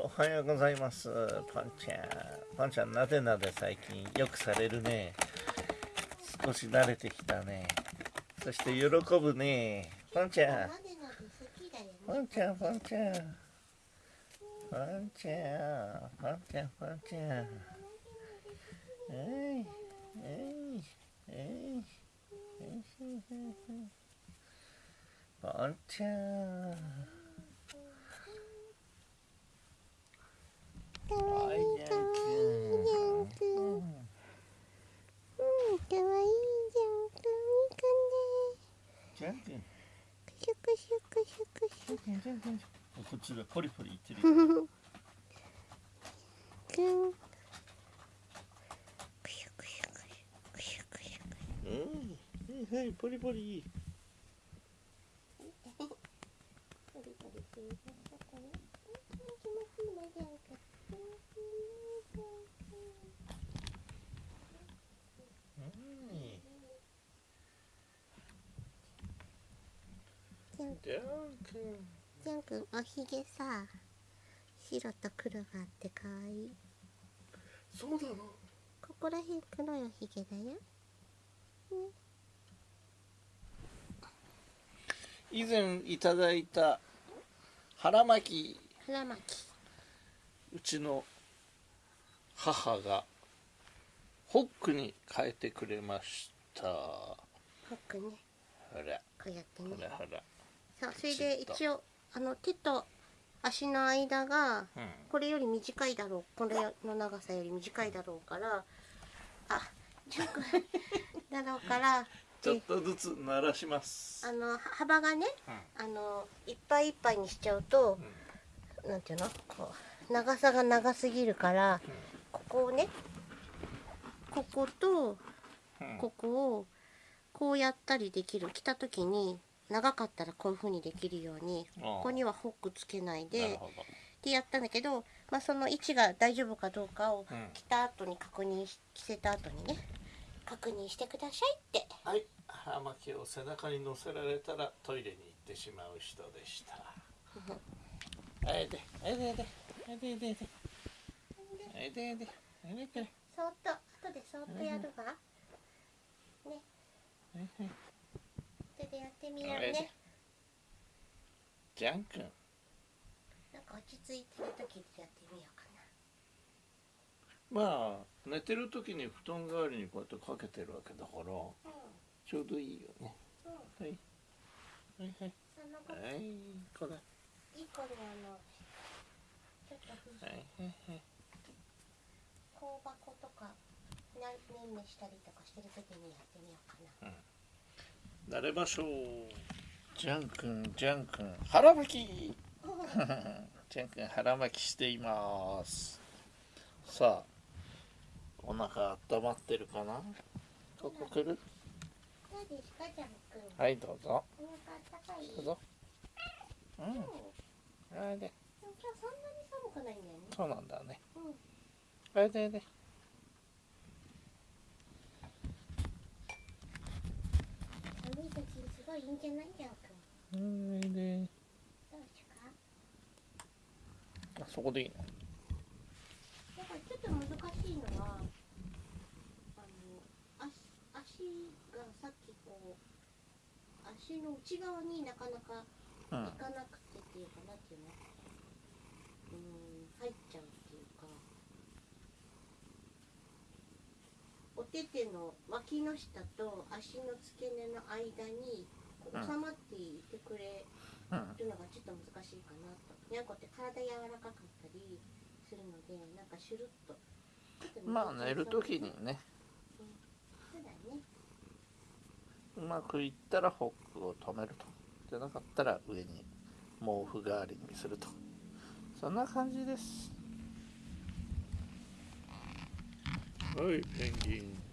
おはようございます。パンちゃん。パンちゃんなでなで最近よくされるね。少し慣れてきたね。そして喜ぶね。パンちゃん。パンちゃんパンちゃん。パンちゃんパンちゃんパンちゃん。えいえいえい。パンちゃんかわいいかわいいじゃんくんうんかわいいじゃんくんじゃんくんくしゅくしゅくしゅくしゅこっちがポリポリ言ってるくん。くしゅくしゅくしゅくしゅくしゅうん。はいはいポリポリポリポリするこれ気持ちいいなじゃん。くんくんおひげさ白と黒があってかわいい。そうなの？ここら辺黒いおひげだよ。以前いただいた腹巻き。腹巻き。うちの母がホックに変えてくれました。ほホックね。ら。こうやってね。ほらほら。そうそれで一応あの手と足の間がうん。これより短いだろう。これの長さより短いだろうから。あジャンクだろうから。ちょっとずつ鳴らします。あの幅がねあのいっぱいいっぱいにしちゃうと、なんていうの？こう長さが長すぎるから、ここをねこことうん。ここをこうやったりできる。着た時に長かったらこういう風にできるようにここにはホックつけないでってやったんだけど、まあ、その位置が大丈夫かどうかを着た後に確認し着せた後にね確認してくださいって。はい。腹巻きを背中に乗せられたらトイレに行ってしまう人でした。あ れであれであれであれであれであれであれでそっと後でそっとやるわ。ね。ははい手でやってみようね。じゃん。くんなんか落ち着いてる時にやってみようかまあ寝てる時に布団代わりにこうやってかけてるわけだからなちょうどいいよね。うん。うんはいはい。はいはいこれ。いい子にあのちょっとふはいはいはい。香箱とかなねんねしたりとかしてる時にやってみようかな慣れましょう。じゃんくんじゃんくん腹巻き。じゃんくん腹巻きしています。さあお腹温まってるかな？ここ来る？はいどうぞ。どうぞ。うん。うんあれで。そんなに寒くないんだよね。そうなんだね。うん。あれであれで寒い時にすごいいいんじゃないジャン君うんあれでどうですか？あそこでいいの？だからちょっと難しいのはあの足足がさっきこう足の内側になかなかうん。行かなくてっていうかなんていうのうん入っちゃうっていうかお手手の脇の下と足の付け根の間に収まっていてくれうんるのがちょっと難しいかなと。にゃんこって体柔らかかったりするのでなんかシュルッと。まあ寝る時にね。そうだね。うまくいったらホックを止めると。じゃなかったら上に毛布代わりにすると。そんな感じです Hi, penguin.